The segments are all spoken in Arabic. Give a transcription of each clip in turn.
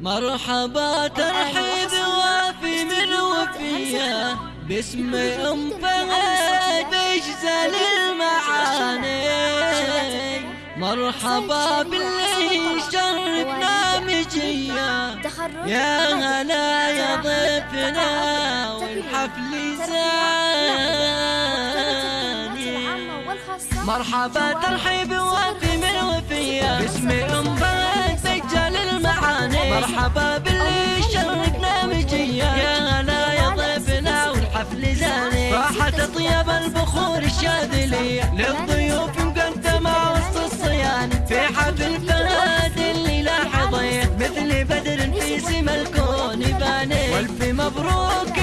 مرحبا ترحيب وافي من وفية باسم أم فهد بجزل المعاني. مرحبا باللي شرفنا مجية يا هلا يا ضيفنا والحفل زاني. مرحبا ترحيب وافي مرحبا باللي شرفنا مجية يا هلا يا ضيفنا والحفل زاني. راحت طيب البخور الشاذلية للضيوف مقدمة وسط الصياني في حفل فهد اللي لاحظيه مثل بدر في سما الكون باني. والف مبروك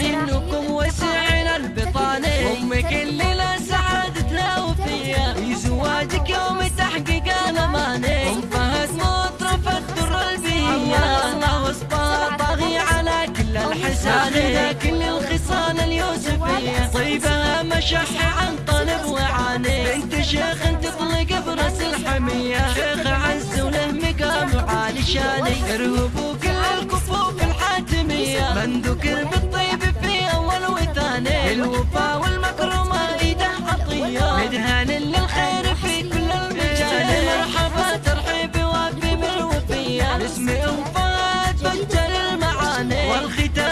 انكم وسعين البطاني أمك اللي لا سعادتنا وفيها. في زواجك يوم تحقيق الاماني ام فهد مطرف الدر البيئة الله وصفها طاغي على كل الحسان ذا كل الخصال اليوسفية. طيبها مشح عن طلب وعاني بنت شيخ تطلق برأس الحمية. شيخ عز وله مقام عالي شاني. ارهبوا كل الكفوف الحاتمية. من ذكر بالطيب الموفى والمكرمة إيده عطية مدهان للخير في كل المجال مرحبا ترحيب وافي من وفية اسمي وفات بنت المعاني. والختام